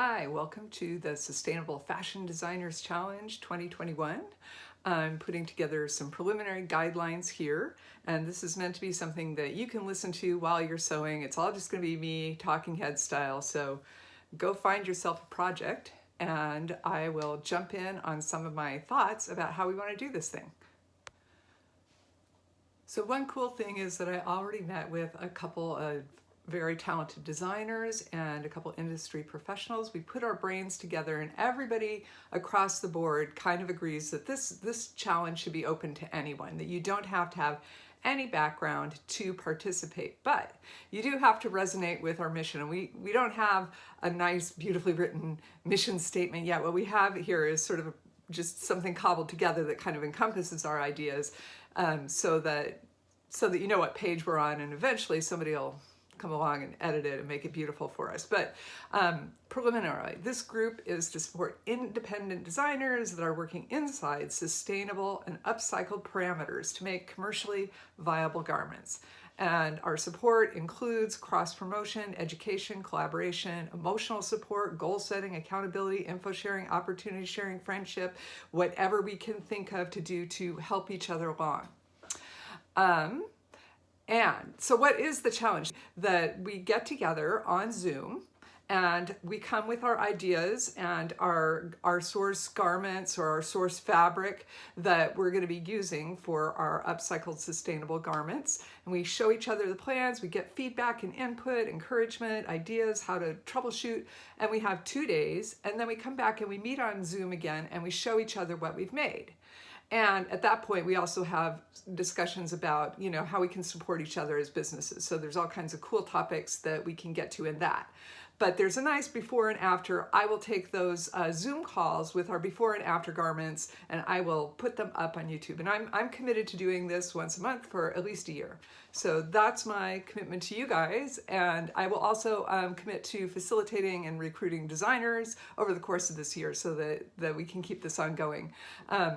Hi, welcome to the Sustainable Fashion Designers Challenge 2021. I'm putting together some preliminary guidelines here, and this is meant to be something that you can listen to while you're sewing. It's all just going to be me talking head style, so go find yourself a project and I will jump in on some of my thoughts about how we want to do this thing. So one cool thing is that I already met with a couple of very talented designers and a couple industry professionals. We put our brains together and everybody across the board kind of agrees that this, this challenge should be open to anyone, that you don't have to have any background to participate, but you do have to resonate with our mission. And we, we don't have a nice, beautifully written mission statement yet. What we have here is sort of just something cobbled together that kind of encompasses our ideas um, so that so that you know what page we're on and eventually somebody will come along and edit it and make it beautiful for us. But um, preliminarily, this group is to support independent designers that are working inside sustainable and upcycled parameters to make commercially viable garments. And our support includes cross-promotion, education, collaboration, emotional support, goal setting, accountability, info sharing, opportunity sharing, friendship, whatever we can think of to do to help each other along. Um, and so what is the challenge? That we get together on Zoom and we come with our ideas and our, our source garments or our source fabric that we're going to be using for our upcycled sustainable garments. And we show each other the plans, we get feedback and input, encouragement, ideas, how to troubleshoot, and we have two days. And then we come back and we meet on Zoom again and we show each other what we've made. And at that point, we also have discussions about, you know, how we can support each other as businesses. So there's all kinds of cool topics that we can get to in that. But there's a nice before and after. I will take those uh, Zoom calls with our before and after garments and I will put them up on YouTube. And I'm, I'm committed to doing this once a month for at least a year. So that's my commitment to you guys. And I will also um, commit to facilitating and recruiting designers over the course of this year so that, that we can keep this ongoing. Um,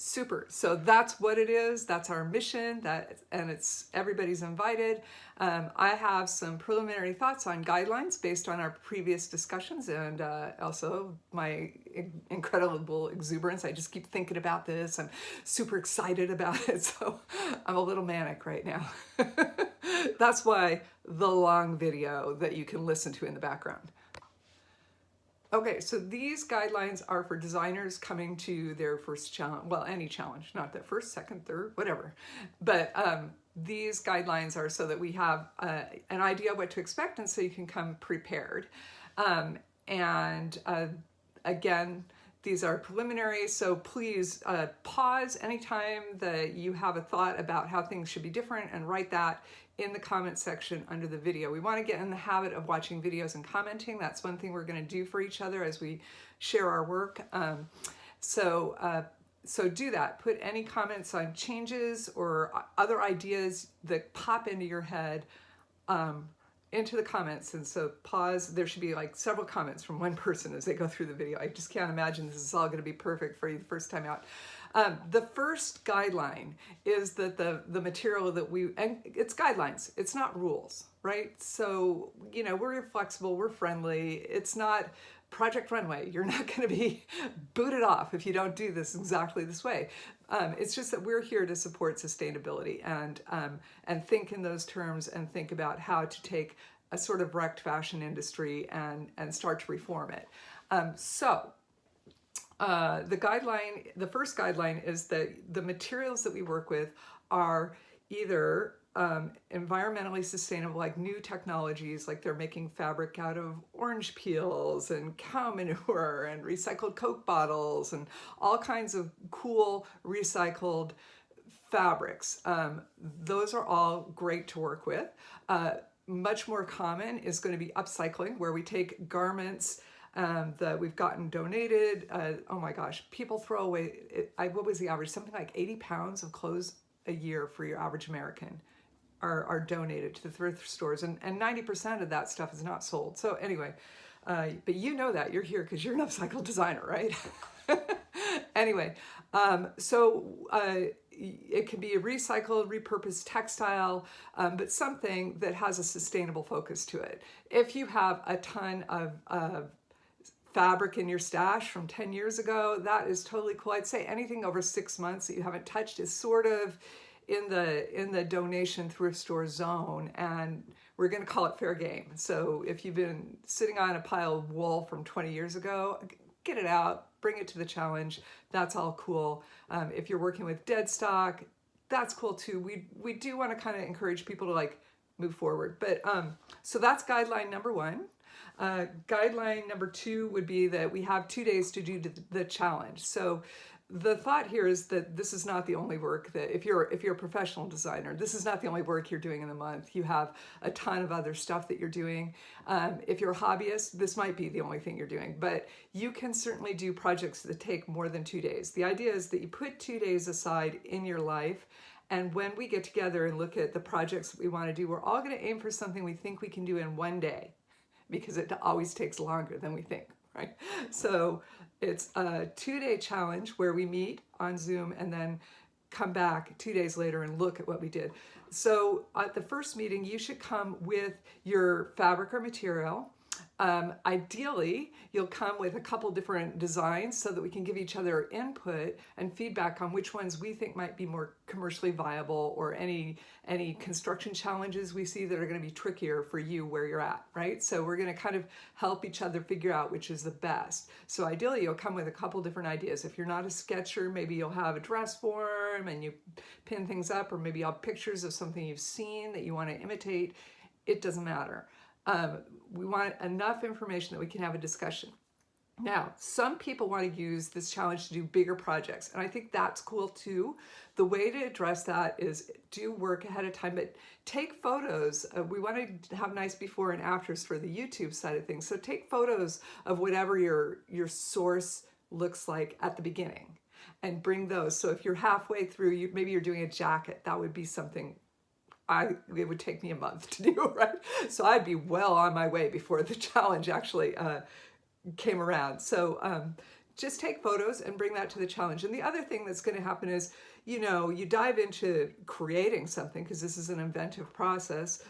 Super. So that's what it is. That's our mission. That and it's everybody's invited. Um, I have some preliminary thoughts on guidelines based on our previous discussions and uh, also my incredible exuberance. I just keep thinking about this. I'm super excited about it. So I'm a little manic right now. that's why the long video that you can listen to in the background. Okay, so these guidelines are for designers coming to their first challenge, well, any challenge, not their first, second, third, whatever. But um, these guidelines are so that we have uh, an idea what to expect and so you can come prepared. Um, and uh, again, these are preliminary, so please uh, pause anytime that you have a thought about how things should be different and write that in the comment section under the video. We want to get in the habit of watching videos and commenting. That's one thing we're going to do for each other as we share our work. Um, so, uh, so do that. Put any comments on changes or other ideas that pop into your head um, into the comments. And so pause, there should be like several comments from one person as they go through the video. I just can't imagine this is all going to be perfect for you the first time out. Um, the first guideline is that the, the material that we, and it's guidelines, it's not rules, right? So, you know, we're flexible, we're friendly. It's not Project Runway. You're not going to be booted off if you don't do this exactly this way. Um, it's just that we're here to support sustainability and, um, and think in those terms and think about how to take a sort of wrecked fashion industry and, and start to reform it. Um, so uh, the guideline, the first guideline is that the materials that we work with are either um, environmentally sustainable, like new technologies, like they're making fabric out of orange peels and cow manure and recycled Coke bottles and all kinds of cool recycled fabrics. Um, those are all great to work with. Uh, much more common is going to be upcycling, where we take garments um, that we've gotten donated. Uh, oh my gosh, people throw away, it, I, what was the average? Something like 80 pounds of clothes a year for your average American are, are donated to the thrift stores and, and 90% of that stuff is not sold. So anyway, uh, but you know that, you're here because you're an upcycle designer, right? anyway, um, so uh, it can be a recycled, repurposed textile, um, but something that has a sustainable focus to it. If you have a ton of, of fabric in your stash from 10 years ago, that is totally cool. I'd say anything over six months that you haven't touched is sort of in the in the donation thrift store zone and we're going to call it fair game. So if you've been sitting on a pile of wool from 20 years ago, get it out, bring it to the challenge. That's all cool. Um, if you're working with dead stock, that's cool too. We, we do want to kind of encourage people to like move forward. But um, so that's guideline number one. Uh, guideline number two would be that we have two days to do the challenge. So the thought here is that this is not the only work that if you're if you're a professional designer this is not the only work you're doing in the month. You have a ton of other stuff that you're doing. Um, if you're a hobbyist this might be the only thing you're doing but you can certainly do projects that take more than two days. The idea is that you put two days aside in your life and when we get together and look at the projects we want to do we're all going to aim for something we think we can do in one day because it always takes longer than we think right? So it's a two-day challenge where we meet on Zoom and then come back two days later and look at what we did. So at the first meeting, you should come with your fabric or material um, ideally, you'll come with a couple different designs so that we can give each other input and feedback on which ones we think might be more commercially viable or any any construction challenges we see that are going to be trickier for you where you're at, right? So we're going to kind of help each other figure out which is the best. So ideally, you'll come with a couple different ideas. If you're not a sketcher, maybe you'll have a dress form and you pin things up, or maybe you'll have pictures of something you've seen that you want to imitate. It doesn't matter. Um, we want enough information that we can have a discussion. Now, some people want to use this challenge to do bigger projects, and I think that's cool too. The way to address that is do work ahead of time, but take photos. Uh, we want to have nice before and afters for the YouTube side of things. So take photos of whatever your, your source looks like at the beginning and bring those. So if you're halfway through, you, maybe you're doing a jacket, that would be something I it would take me a month to do, right? So I'd be well on my way before the challenge actually uh, came around. So um, just take photos and bring that to the challenge. And the other thing that's going to happen is, you know, you dive into creating something because this is an inventive process.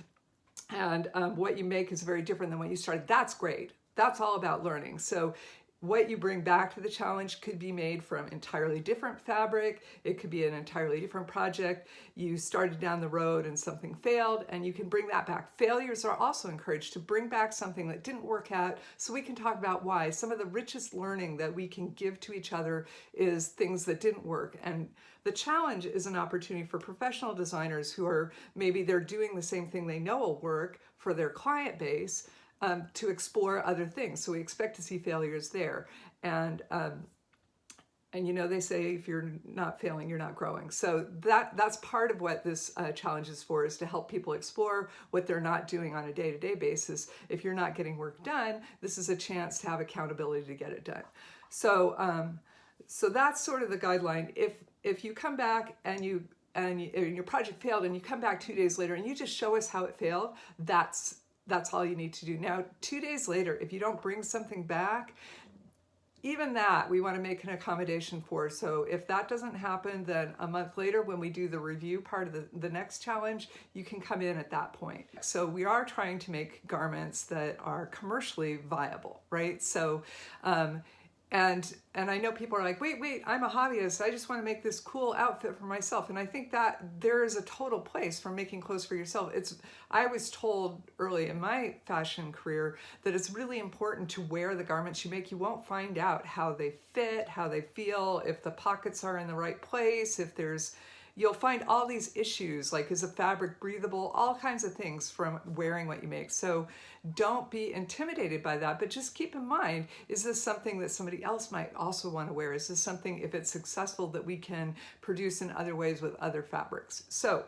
And um, what you make is very different than what you started. That's great. That's all about learning. So what you bring back to the challenge could be made from entirely different fabric. It could be an entirely different project. You started down the road and something failed and you can bring that back. Failures are also encouraged to bring back something that didn't work out so we can talk about why. Some of the richest learning that we can give to each other is things that didn't work. And the challenge is an opportunity for professional designers who are maybe they're doing the same thing they know will work for their client base um, to explore other things. So we expect to see failures there. And um, and you know they say if you're not failing you're not growing so that that's part of what this uh, challenge is for is to help people explore what they're not doing on a day-to-day -day basis if you're not getting work done this is a chance to have accountability to get it done so um, so that's sort of the guideline if if you come back and you and, you, and your project failed and you come back two days later and you just show us how it failed that's that's all you need to do. Now, two days later, if you don't bring something back, even that we want to make an accommodation for. So if that doesn't happen, then a month later when we do the review part of the, the next challenge, you can come in at that point. So we are trying to make garments that are commercially viable, right? So um, and and I know people are like, wait, wait, I'm a hobbyist. I just want to make this cool outfit for myself. And I think that there is a total place for making clothes for yourself. It's I was told early in my fashion career that it's really important to wear the garments you make. You won't find out how they fit, how they feel, if the pockets are in the right place, if there's you'll find all these issues like is the fabric breathable? All kinds of things from wearing what you make. So don't be intimidated by that but just keep in mind is this something that somebody else might also want to wear? Is this something if it's successful that we can produce in other ways with other fabrics? So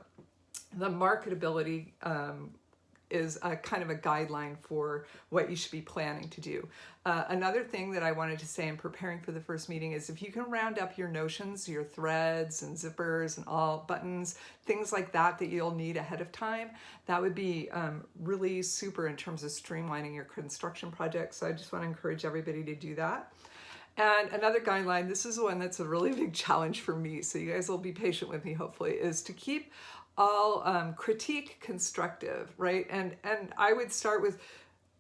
the marketability um, is a kind of a guideline for what you should be planning to do. Uh, another thing that I wanted to say in preparing for the first meeting is if you can round up your notions, your threads and zippers and all buttons, things like that that you'll need ahead of time, that would be um, really super in terms of streamlining your construction project. So I just want to encourage everybody to do that. And another guideline, this is one that's a really big challenge for me, so you guys will be patient with me hopefully, is to keep all um, critique constructive, right? And, and I would start with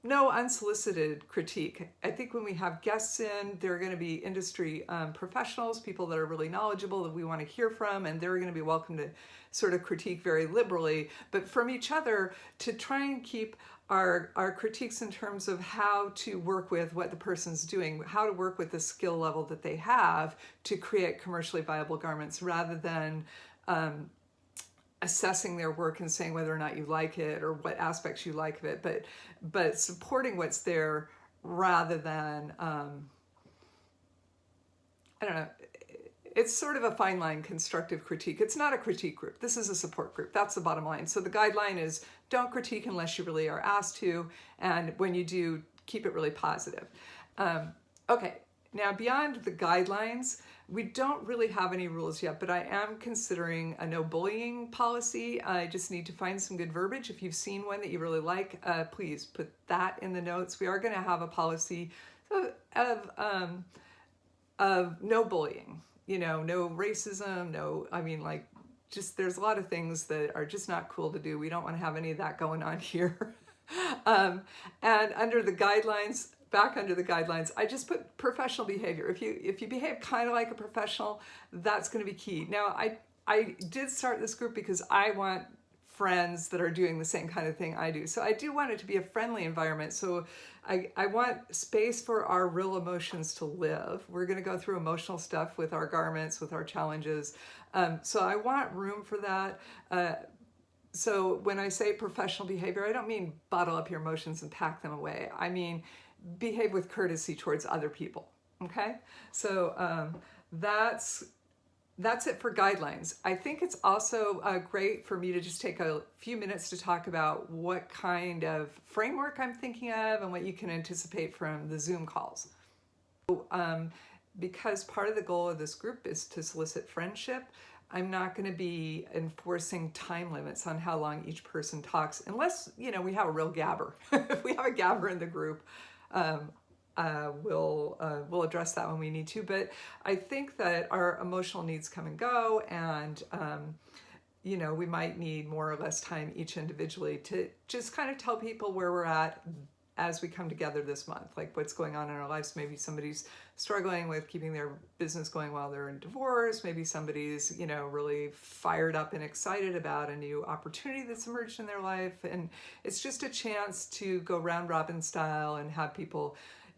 no unsolicited critique. I think when we have guests in, they're going to be industry um, professionals, people that are really knowledgeable that we want to hear from, and they're going to be welcome to sort of critique very liberally, but from each other to try and keep our, our critiques in terms of how to work with what the person's doing, how to work with the skill level that they have to create commercially viable garments rather than um, assessing their work and saying whether or not you like it or what aspects you like of it, but but supporting what's there rather than um, I don't know. It's sort of a fine line constructive critique. It's not a critique group. This is a support group. That's the bottom line. So the guideline is don't critique unless you really are asked to. And when you do, keep it really positive. Um, okay, now beyond the guidelines, we don't really have any rules yet, but I am considering a no bullying policy. I just need to find some good verbiage. If you've seen one that you really like, uh, please put that in the notes. We are going to have a policy of, of, um, of no bullying, you know, no racism, no, I mean, like, just there's a lot of things that are just not cool to do. We don't want to have any of that going on here. um, and under the guidelines, back under the guidelines, I just put professional behavior. If you if you behave kind of like a professional, that's going to be key. Now, I I did start this group because I want friends that are doing the same kind of thing I do. So I do want it to be a friendly environment. So I, I want space for our real emotions to live. We're going to go through emotional stuff with our garments, with our challenges. Um, so I want room for that. Uh, so when I say professional behavior, I don't mean bottle up your emotions and pack them away. I mean behave with courtesy towards other people. Okay, so um, that's that's it for guidelines. I think it's also uh, great for me to just take a few minutes to talk about what kind of framework I'm thinking of and what you can anticipate from the Zoom calls. Um, because part of the goal of this group is to solicit friendship, I'm not going to be enforcing time limits on how long each person talks unless, you know, we have a real gabber. if we have a gabber in the group, um, uh, we'll, uh, we'll address that when we need to. But I think that our emotional needs come and go and, um, you know, we might need more or less time each individually to just kind of tell people where we're at as we come together this month, like what's going on in our lives. Maybe somebody's struggling with keeping their business going while they're in divorce. Maybe somebody's, you know, really fired up and excited about a new opportunity that's emerged in their life. And it's just a chance to go round robin style and have people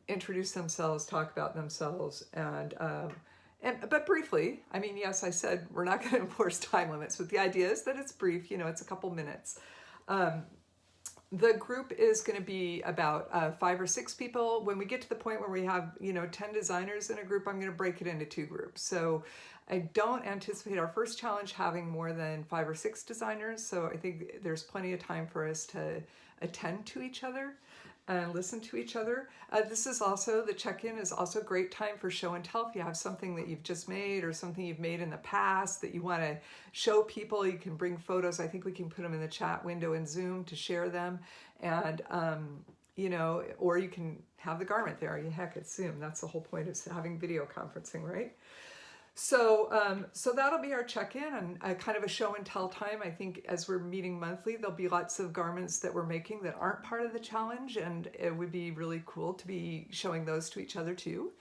introduce themselves, talk about themselves, and um, and, but briefly, I mean, yes, I said we're not going to enforce time limits, but the idea is that it's brief, you know, it's a couple minutes. Um, the group is going to be about uh, five or six people. When we get to the point where we have, you know, 10 designers in a group, I'm going to break it into two groups. So I don't anticipate our first challenge having more than five or six designers. So I think there's plenty of time for us to attend to each other and listen to each other. Uh, this is also, the check-in is also a great time for show and tell. If you have something that you've just made or something you've made in the past that you want to show people, you can bring photos. I think we can put them in the chat window in Zoom to share them. And, um, you know, or you can have the garment there. Heck, it's Zoom. That's the whole point of having video conferencing, right? So, um, so that'll be our check-in and a kind of a show and tell time. I think as we're meeting monthly, there'll be lots of garments that we're making that aren't part of the challenge, and it would be really cool to be showing those to each other too.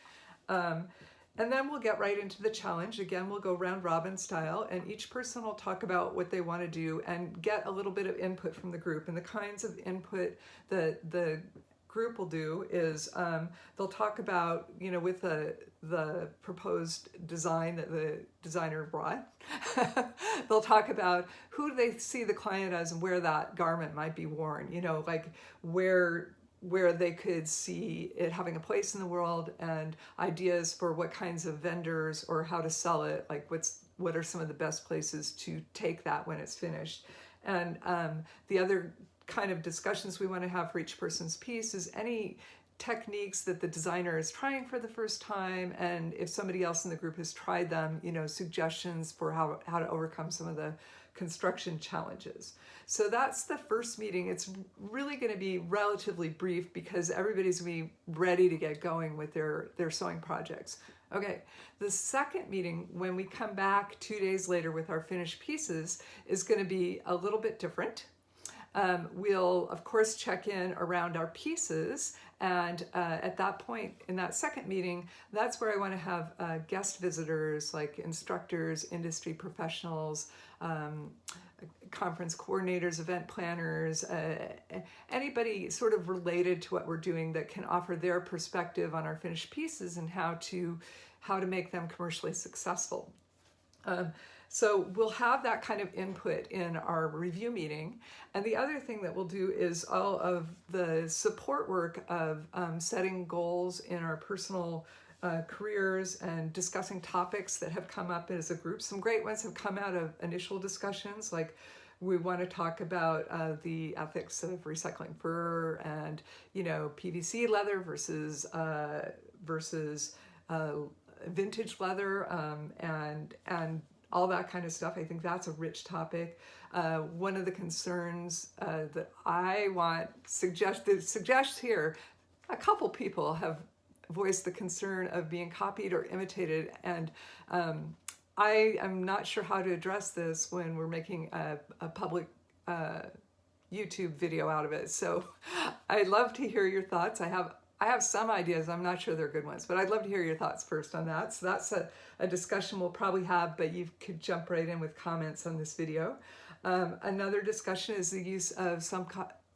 Um, and then we'll get right into the challenge. Again, we'll go round robin style, and each person will talk about what they want to do and get a little bit of input from the group. And the kinds of input that the group will do is um, they'll talk about, you know, with the, the proposed design that the designer brought, they'll talk about who they see the client as and where that garment might be worn, you know, like where where they could see it having a place in the world and ideas for what kinds of vendors or how to sell it, like what's what are some of the best places to take that when it's finished. And um, the other kind of discussions we want to have for each person's piece is any techniques that the designer is trying for the first time and if somebody else in the group has tried them you know suggestions for how, how to overcome some of the construction challenges. So that's the first meeting. It's really going to be relatively brief because everybody's going to be ready to get going with their, their sewing projects. Okay, the second meeting, when we come back two days later with our finished pieces, is going to be a little bit different. Um, we'll, of course, check in around our pieces. And uh, at that point, in that second meeting, that's where I want to have uh, guest visitors like instructors, industry professionals, um, conference coordinators, event planners, uh, anybody sort of related to what we're doing that can offer their perspective on our finished pieces and how to how to make them commercially successful. Um, so we'll have that kind of input in our review meeting. And the other thing that we'll do is all of the support work of um, setting goals in our personal uh, careers and discussing topics that have come up as a group. Some great ones have come out of initial discussions like we want to talk about uh, the ethics of recycling fur and you know PVC leather versus uh, versus uh, vintage leather um, and and all that kind of stuff. I think that's a rich topic. Uh, one of the concerns uh, that I want suggested suggest here, a couple people have voiced the concern of being copied or imitated, and um, I am not sure how to address this when we're making a, a public uh, YouTube video out of it. So I'd love to hear your thoughts. I have I have some ideas. I'm not sure they're good ones, but I'd love to hear your thoughts first on that. So that's a, a discussion we'll probably have, but you could jump right in with comments on this video. Um, another discussion is the use of some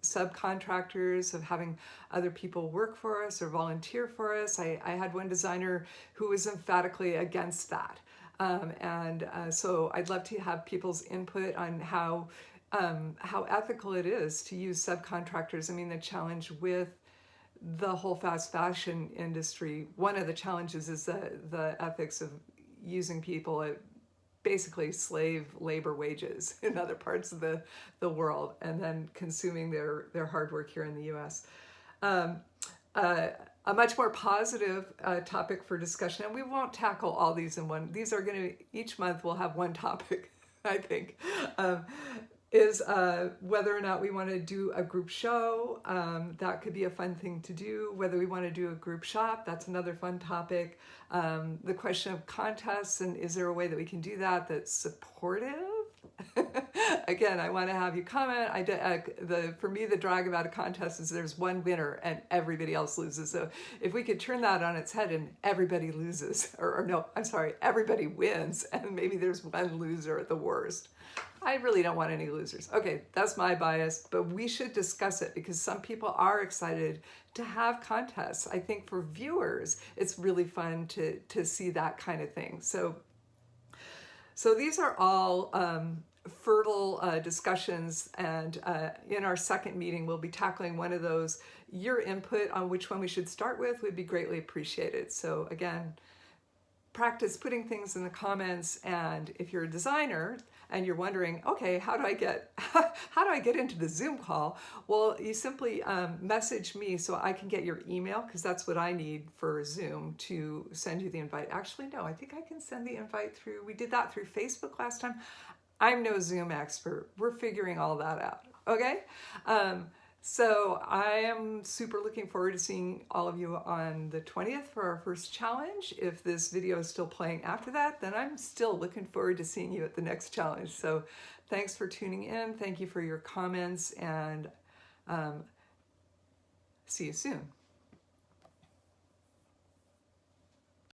subcontractors, of having other people work for us or volunteer for us. I, I had one designer who was emphatically against that. Um, and uh, so I'd love to have people's input on how um, how ethical it is to use subcontractors. I mean, the challenge with the whole fast fashion industry, one of the challenges is the, the ethics of using people at basically slave labor wages in other parts of the, the world and then consuming their, their hard work here in the US. Um, uh, a much more positive uh, topic for discussion, and we won't tackle all these in one. These are going to, each month we'll have one topic, I think. Um, is uh, whether or not we want to do a group show. Um, that could be a fun thing to do. Whether we want to do a group shop, that's another fun topic. Um, the question of contests and is there a way that we can do that that's supportive? Again, I want to have you comment. I uh, the for me the drag about a contest is there's one winner and everybody else loses. So if we could turn that on its head and everybody loses, or, or no, I'm sorry, everybody wins, and maybe there's one loser at the worst. I really don't want any losers. Okay, that's my bias, but we should discuss it because some people are excited to have contests. I think for viewers, it's really fun to, to see that kind of thing. So, so these are all um, fertile uh, discussions and uh, in our second meeting, we'll be tackling one of those. Your input on which one we should start with would be greatly appreciated. So again, practice putting things in the comments and if you're a designer, and you're wondering, okay, how do I get how do I get into the Zoom call? Well, you simply um, message me so I can get your email because that's what I need for Zoom to send you the invite. Actually, no, I think I can send the invite through. We did that through Facebook last time. I'm no Zoom expert. We're figuring all that out. Okay. Um, so I am super looking forward to seeing all of you on the 20th for our first challenge. If this video is still playing after that, then I'm still looking forward to seeing you at the next challenge. So thanks for tuning in. Thank you for your comments and um, see you soon.